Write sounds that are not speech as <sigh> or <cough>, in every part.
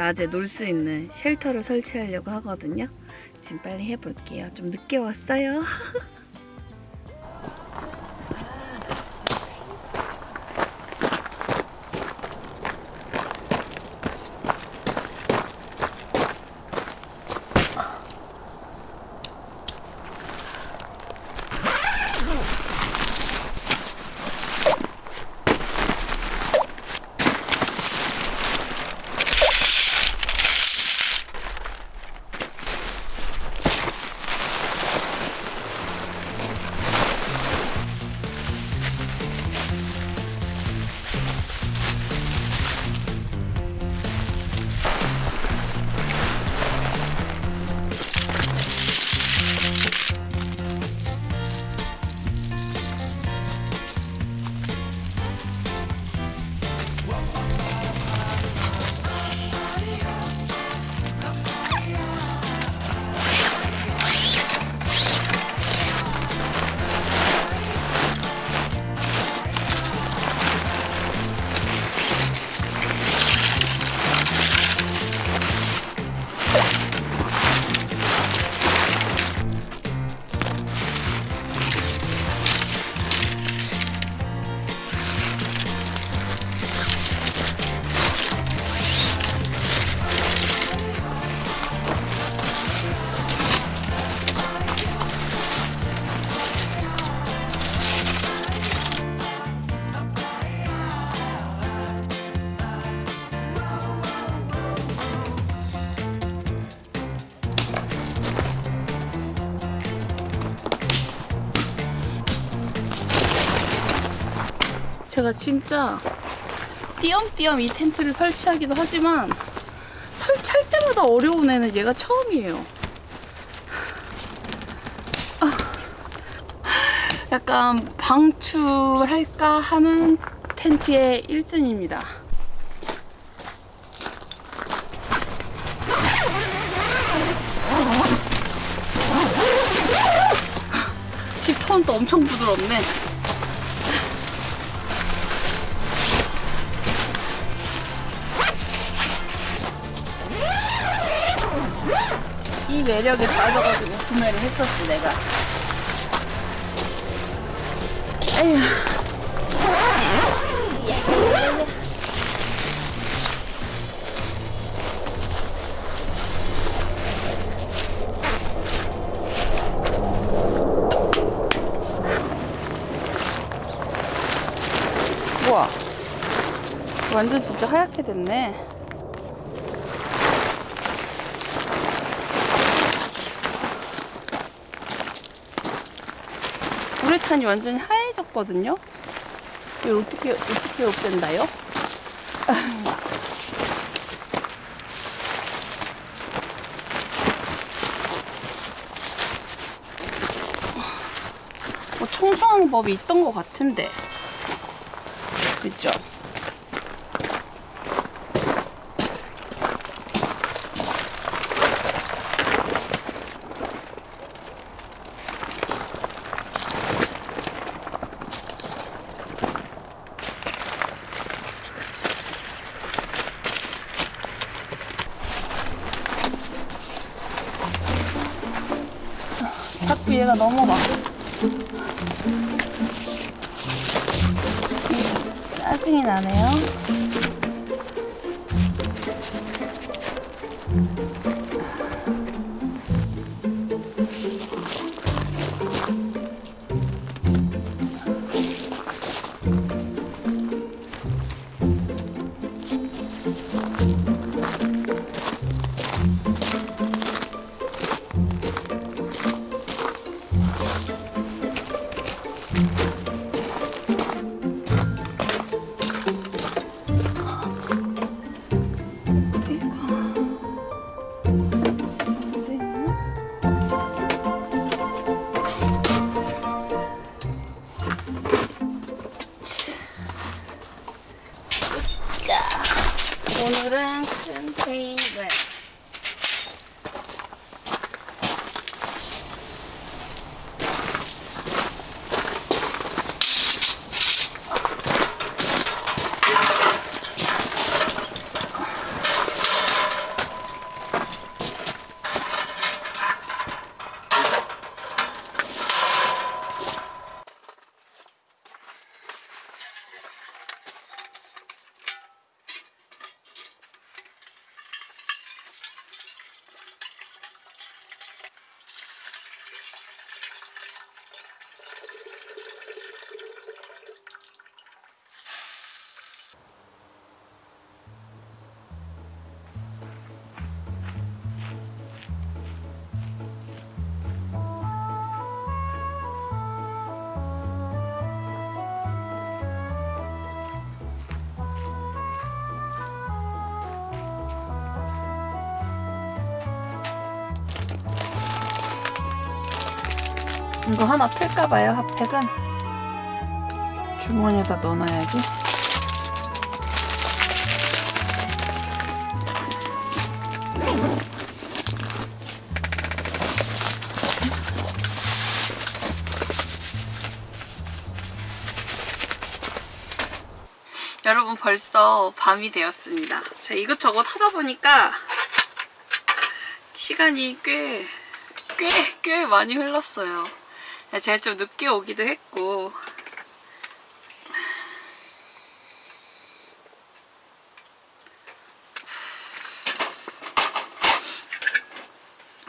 낮에 놀 수 있는 쉘터를 설치하려고 하거든요. 지금 빨리 해볼게요. 좀 늦게 왔어요 <laughs> 제가 진짜 띄엄띄엄 이 텐트를 설치하기도 하지만 설치할 때마다 어려운 애는 얘가 처음이에요. 아, 약간 방출할까 하는 텐트의 1순위입니다. 지퍼는 엄청 부드럽네. 이 매력에 빠져가지고 구매를 했었어 내가. 에휴. 완전 진짜 하얗게 됐네 우레탄이 완전히 하얘졌거든요. 이걸 어떻게 어떻게 없앤다요? 뭐 청소하는 법이 있던 것 같은데, 그죠? Música 이거 하나 틀까봐요, 핫팩은. 주머니에다 넣어놔야지. 여러분 벌써 밤이 되었습니다. 제가 이것저것 하다 보니까 시간이 꽤, 꽤, 꽤 많이 흘렀어요. 제가 좀 늦게 오기도 했고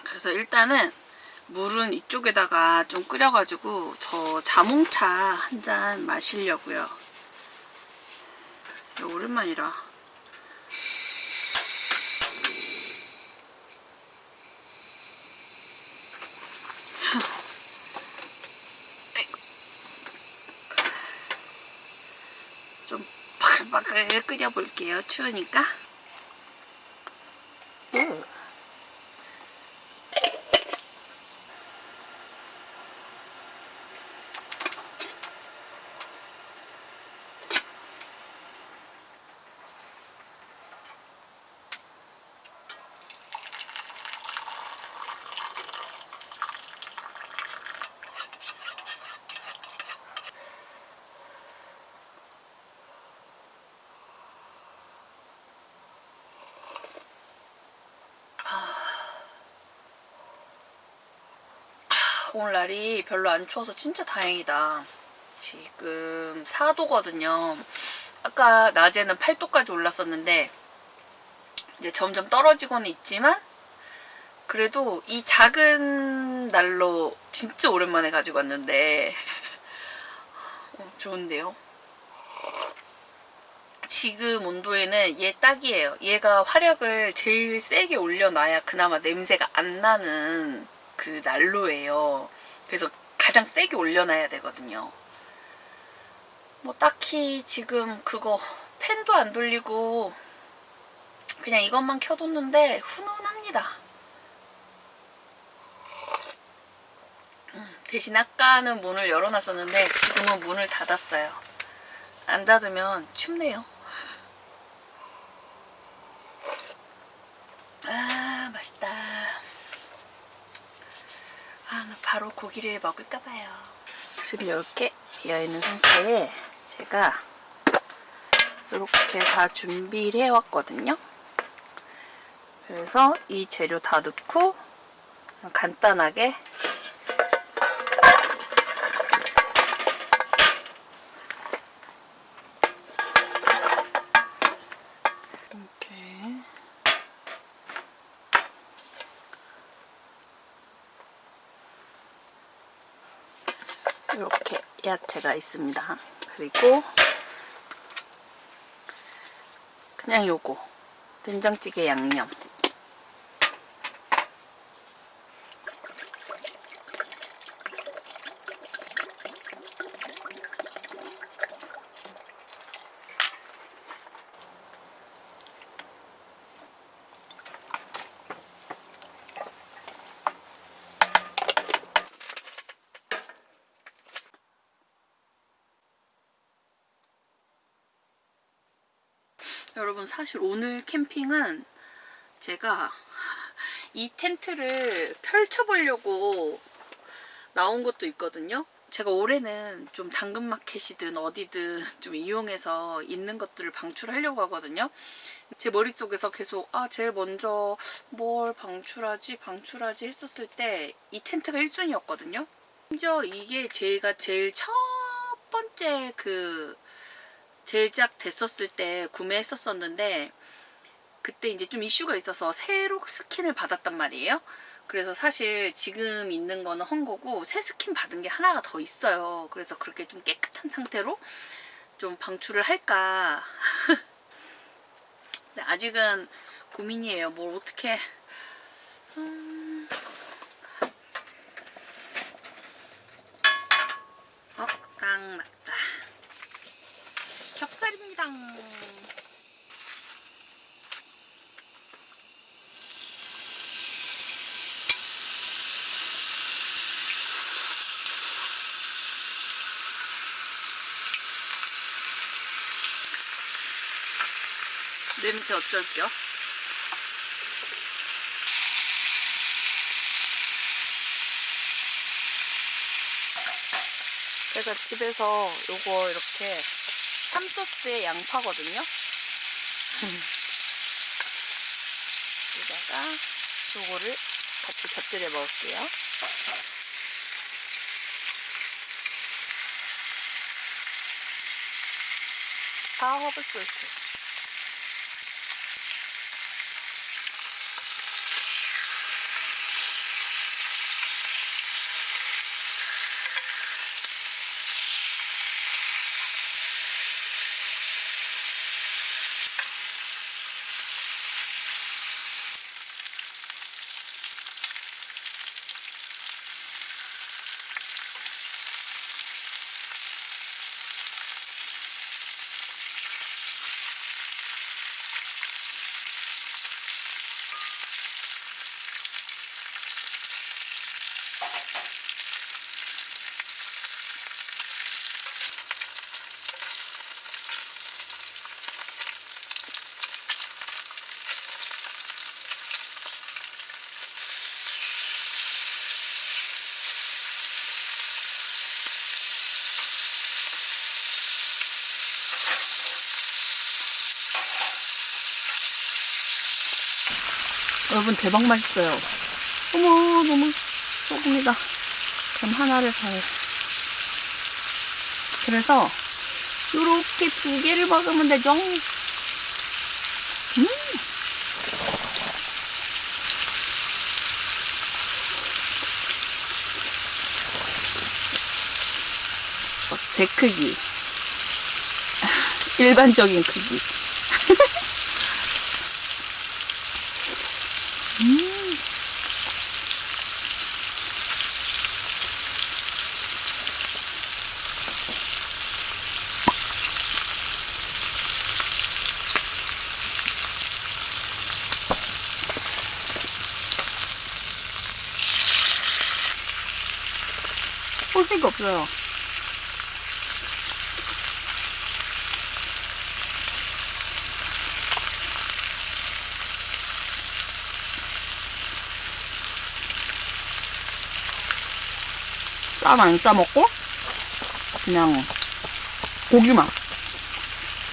그래서 일단은 물은 이쪽에다가 좀 끓여가지고 저 자몽차 한 잔 마시려고요. 오랜만이라. 좀 바글바글 끓여볼게요. 추우니까. 으. 오늘 날이 별로 안 추워서 진짜 다행이다. 지금 4도거든요. 아까 낮에는 8도까지 올랐었는데 이제 점점 떨어지고는 있지만 그래도 이 작은 날로 진짜 오랜만에 가지고 왔는데 <laughs> 어, 좋은데요. 지금 온도에는 얘 딱이에요. 얘가 화력을 제일 세게 올려놔야 그나마 냄새가 안 나는 그 난로예요. 그래서 가장 세게 올려놔야 되거든요. 뭐 딱히 지금 그거 팬도 안 돌리고 그냥 이것만 켜뒀는데 훈훈합니다. 음, 대신 아까는 문을 열어놨었는데 지금은 문을 닫았어요. 안 닫으면 춥네요. 아 맛있다. 아, 나 바로 고기를 먹을까봐요. 술이 이렇게 비어있는 상태에 제가 이렇게 다 준비를 해왔거든요. 그래서 이 재료 다 넣고 간단하게 이렇게 야채가 있습니다. 그리고 그냥 요거 된장찌개 양념 여러분 사실 오늘 캠핑은 제가 <laughs> 이 텐트를 펼쳐보려고 나온 것도 있거든요. 제가 올해는 좀 당근마켓이든 어디든 좀 이용해서 있는 것들을 방출하려고 하거든요. 제 머릿속에서 계속 아 제일 먼저 뭘 방출하지 방출하지 했었을 때 이 텐트가 1순위였거든요. 심지어 이게 제가 제일 첫 번째 그 제작됐었을 때 구매했었었는데 그때 이제 좀 이슈가 있어서 새로 스킨을 받았단 말이에요. 그래서 사실 지금 있는 거는 헌 거고 새 스킨 받은 게 하나가 더 있어요. 그래서 그렇게 좀 깨끗한 상태로 좀 방출을 할까. 근데 <laughs> 아직은 고민이에요. 뭘 어떻게 음... 어, 딱 맞다. 겹살입니다. 냄새 어쩔겨? 제가 집에서 요거 이렇게 참소스에 양파거든요. <laughs> 여기다가 요거를 같이 곁들여 먹을게요. 다 허브 소스. 여러분 대박 맛있어요. 어머 너무 소금이다. 그럼 하나를 사요. 그래서 요렇게 두 개를 먹으면 되죠. 음. 어, 제 크기. <laughs> 일반적인 크기. 소스가 없어요. 쌈 안 싸먹고 그냥 고기만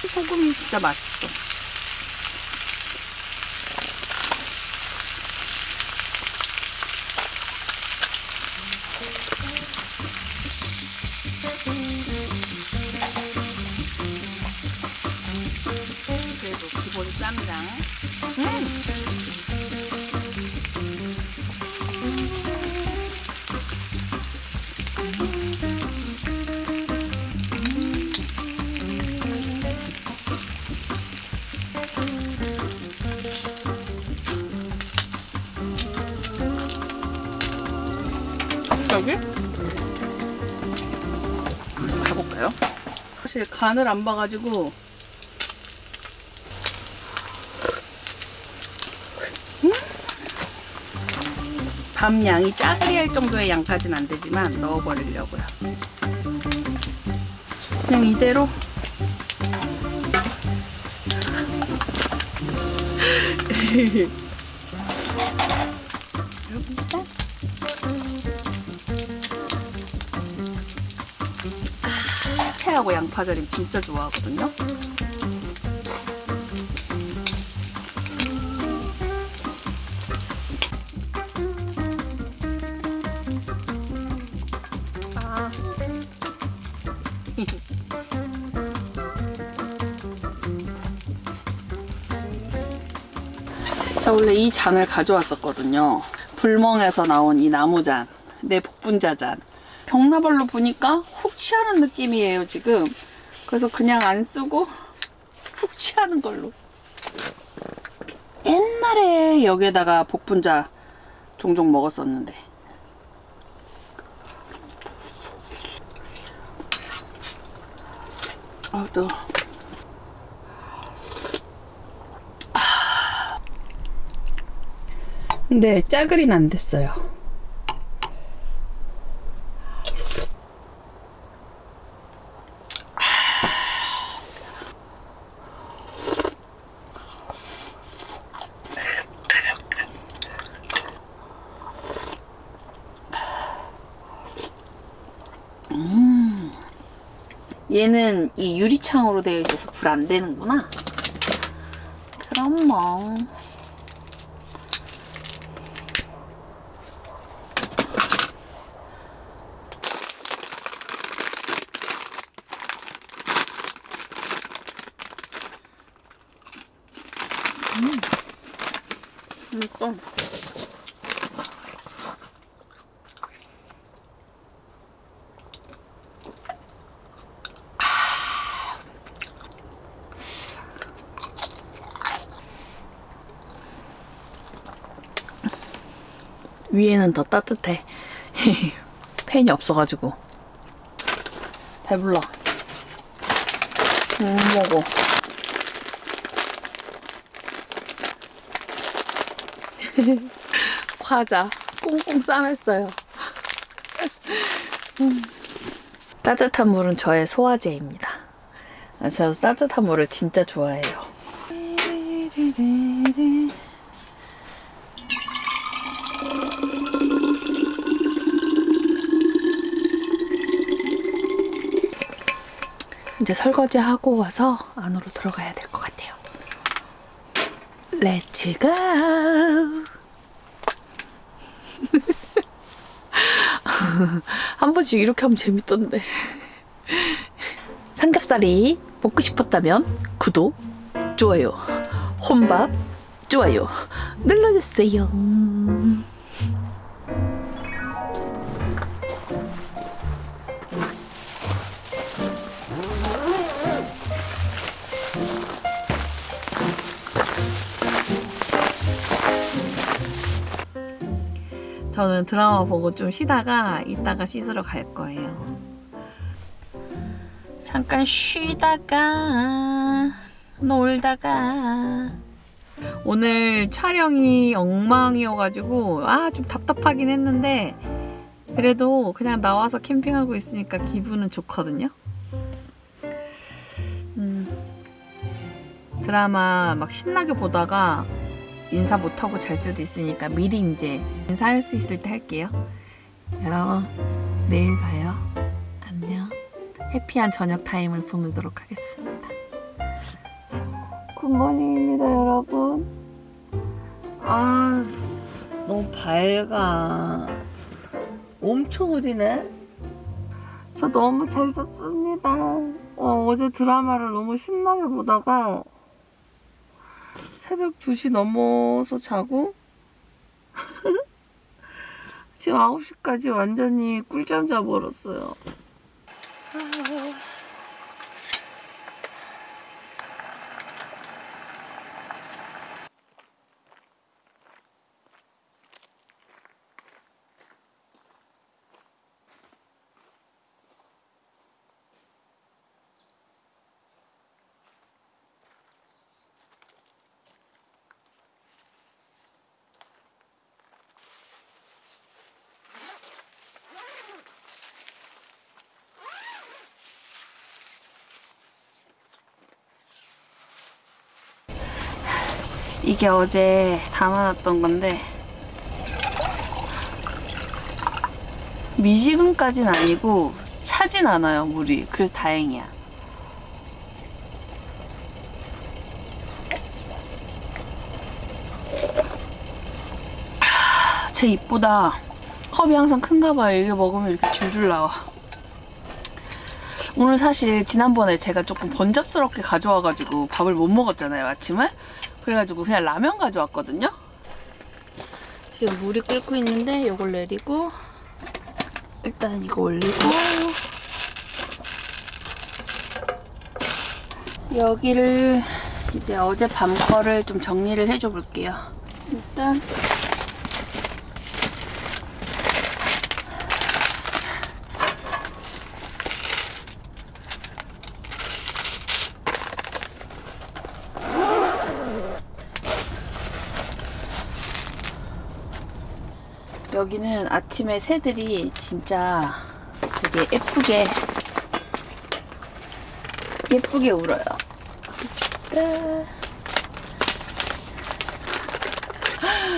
소금이 진짜 맛있어 여기 가볼까요? 사실 간을 안 봐가지고 음? 밥 양이 짜리할 정도의 양까지는 안 되지만 넣어버리려고요. 그냥 이대로 <laughs> 채하고 양파절임 진짜 좋아하거든요. 아. <laughs> 자, 원래 이 잔을 가져왔었거든요. 불멍에서 나온 이 나무잔. 내 복분자잔. 병나발로 부니까 훅 취하는 느낌이에요, 지금. 그래서 그냥 안 쓰고 훅 취하는 걸로. 옛날에 여기에다가 복분자 종종 먹었었는데. 아, 또. 근데 짜글이는 안 됐어요. 얘는 이 유리창으로 되어 있어서 불 안 되는구나. 그럼 뭐. 음. 이거 위에는 더 따뜻해. <laughs> 팬이 없어가지고. 배불러. 못 먹어. <laughs> 과자 꽁꽁 싸맸어요. <laughs> 음. 따뜻한 물은 저의 소화제입니다. 아, 저 따뜻한 물을 진짜 좋아해요. 이제 설거지 하고 와서 안으로 들어가야 될 것 같아요. 렛츠 고! <laughs> 한 번씩 이렇게 하면 재밌던데. 삼겹살이 먹고 싶었다면 구독, 좋아요, 혼밥, 좋아요 눌러주세요. 저는 드라마 보고 좀 쉬다가 이따가 씻으러 갈 거예요. 잠깐 쉬다가 놀다가 오늘 촬영이 엉망이어가지고 아 좀 답답하긴 했는데 그래도 그냥 나와서 캠핑하고 있으니까 기분은 좋거든요. 음, 드라마 막 신나게 보다가 인사 못하고 잘 수도 있으니까 미리 이제 인사할 수 있을 때 할게요. 여러분, 내일 봐요. 안녕. happy한 저녁 타임을 보내도록 하겠습니다. good morning입니다, 여러분. 아, 너무 밝아. 엄청 흐리네. 저 너무 잘 잤습니다. 어, 어제 드라마를 너무 신나게 보다가 새벽 2시 넘어서 자고 <laughs> 지금 9시까지 완전히 꿀잠 자버렸어요. 이게 어제 담아놨던 건데 미지근까진 아니고 차진 않아요 물이. 그래서 다행이야. 하, 제 입보다 컵이 항상 큰가 봐요. 이게 먹으면 이렇게 줄줄 나와. 오늘 사실 지난번에 제가 조금 번잡스럽게 가져와가지고 밥을 못 먹었잖아요 아침을 그래가지고 그냥 라면 가져왔거든요. 지금 물이 끓고 있는데 이걸 내리고 일단 이거 올리고 여기를 이제 어제 밤 거를 좀 정리를 해줘 볼게요. 일단 여기는 아침에 새들이 진짜 되게 예쁘게 예쁘게 울어요.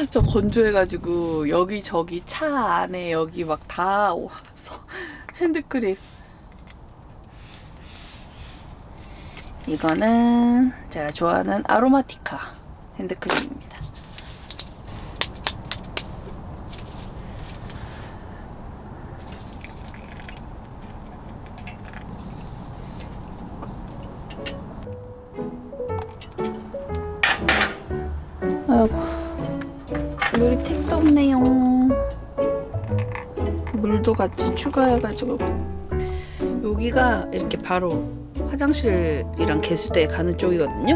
저 건조해가지고 여기 저기 차 안에 여기 막다 와서 <laughs> 핸드크림. 이거는 제가 좋아하는 아로마티카 핸드크림 같이 추가해가지고 여기가 이렇게 바로 화장실이랑 개수대에 가는 쪽이거든요.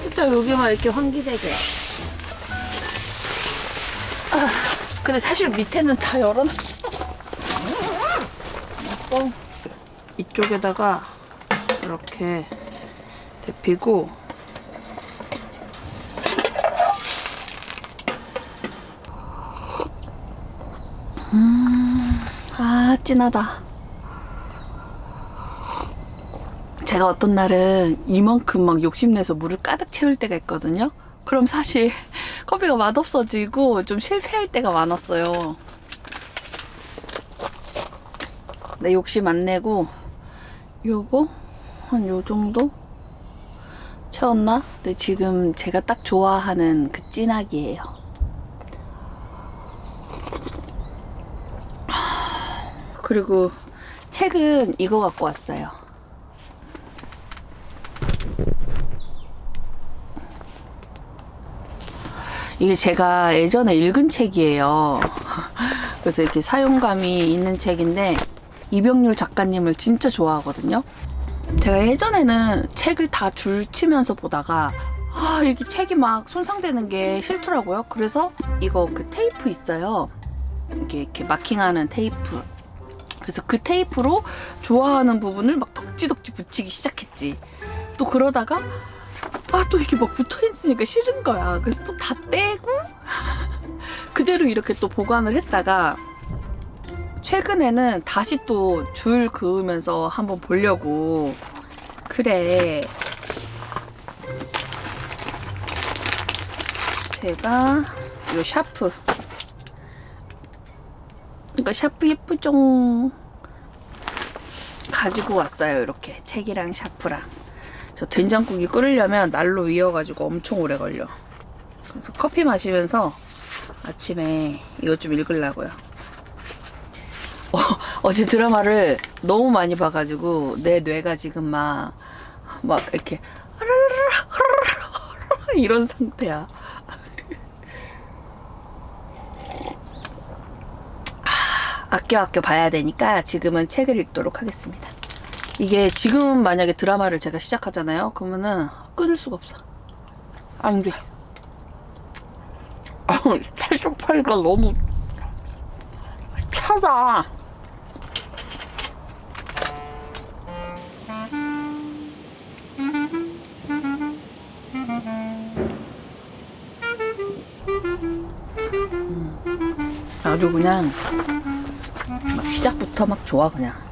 진짜 여기만 이렇게 환기되게. 아, 근데 사실 밑에는 다 열어놨어. 어, 이쪽에다가 이렇게 데피고 음, 아 진하다. 제가 어떤 날은 이만큼 막 욕심내서 물을 가득 채울 때가 있거든요. 그럼 사실 <laughs> 커피가 맛없어지고 좀 실패할 때가 많았어요. 내 욕심 안 내고 요거 한 요 정도 채웠나? 근데 지금 제가 딱 좋아하는 그 진하기예요. 그리고 책은 이거 갖고 왔어요. 이게 제가 예전에 읽은 책이에요. <laughs> 그래서 이렇게 사용감이 있는 책인데 이병률 작가님을 진짜 좋아하거든요. 제가 예전에는 책을 다 줄치면서 보다가 아, 이렇게 책이 막 손상되는 게 싫더라고요. 그래서 이거 그 테이프 있어요. 이렇게 이렇게 마킹하는 테이프. 그래서 그 테이프로 좋아하는 부분을 막 덕지덕지 붙이기 시작했지. 또 그러다가 아 또 이게 막 붙어 있으니까 싫은 거야. 그래서 또 다 떼고 <laughs> 그대로 이렇게 또 보관을 했다가 최근에는 다시 또 줄 그으면서 한번 보려고 그래 제가 요 샤프 이거 샤프 예쁘죵 가지고 왔어요 이렇게. 책이랑 샤프랑. 저 된장국이 끓으려면 난로 위여가지고 엄청 오래 걸려. 그래서 커피 마시면서 아침에 이것 좀 읽으려고요. 어, 어제 드라마를 너무 많이 봐가지고 내 뇌가 지금 막, 막 이렇게 이런 상태야. 아, 아껴 아껴 봐야 되니까 지금은 책을 읽도록 하겠습니다. 이게 지금 만약에 드라마를 제가 시작하잖아요. 그러면은 끊을 수가 없어. 안 돼. 아, 탈색파이가 너무 차다. 아주 그냥 막 시작부터 막 좋아 그냥.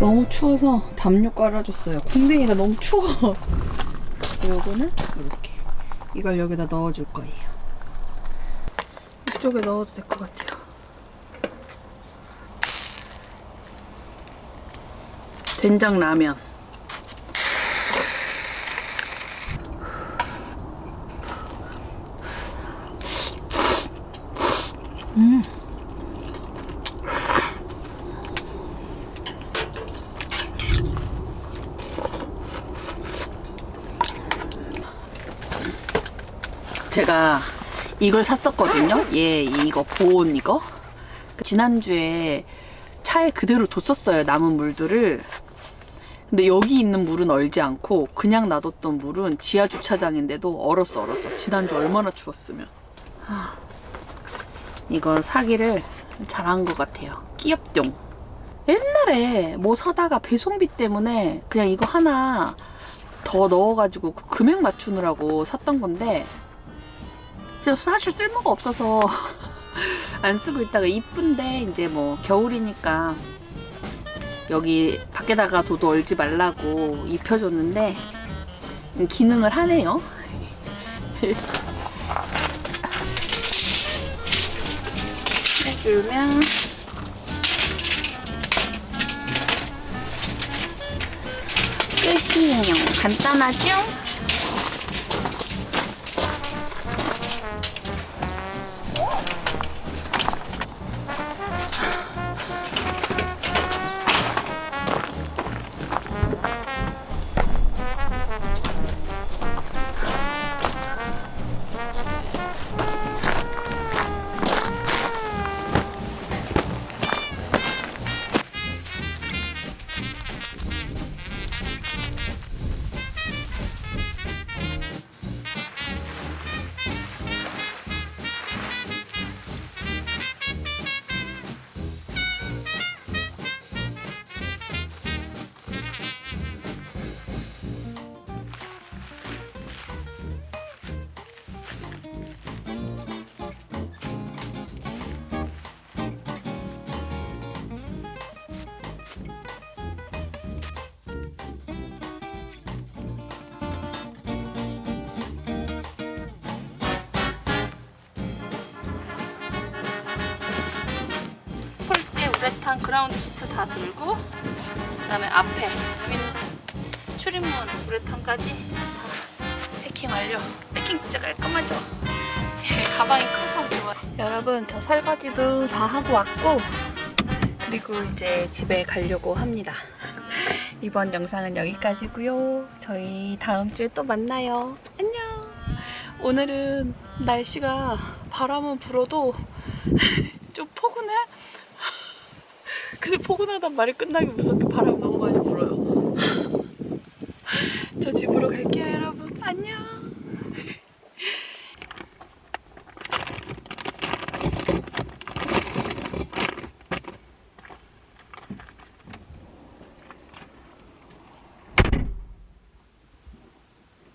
너무 추워서 담요 깔아줬어요. 쿵뱅이가 너무 추워. <laughs> 요거는 이렇게 이걸 여기다 넣어줄 거예요. 이쪽에 넣어도 될 것 같아요. 된장 라면. 제가 이걸 샀었거든요. 얘 이거 보온 이거. 지난주에 차에 그대로 뒀었어요. 남은 물들을. 근데 여기 있는 물은 얼지 않고 그냥 놔뒀던 물은 지하 주차장인데도 얼었어 얼었어. 지난주 얼마나 추웠으면. 하, 이거 사기를 잘한 것 같아요. 끼엽종. 옛날에 뭐 사다가 배송비 때문에 그냥 이거 하나 더 넣어가지고 그 금액 맞추느라고 샀던 건데 진짜 사실 쓸모가 없어서 <laughs> 안 쓰고 있다가 이쁜데 이제 뭐 겨울이니까 여기 밖에다가 도도 얼지 말라고 입혀줬는데 기능을 하네요. <laughs> 해주면 끝이에요. 간단하죠? 우레탄 그라운드 시트 다 들고 그 다음에 앞에 윈 출입문 우레탄까지 다 패킹 완료. 패킹 진짜 깔끔하죠? <laughs> 가방이 커서 좋아. 여러분 저 설거지도 다 하고 왔고 그리고 이제 집에 가려고 합니다. <laughs> 이번 영상은 여기까지고요. 저희 다음 주에 또 만나요. 안녕. 오늘은 날씨가 바람은 불어도 <laughs> 좀 포근해. 근데 포근하단 말이 끝나기 무섭게 바람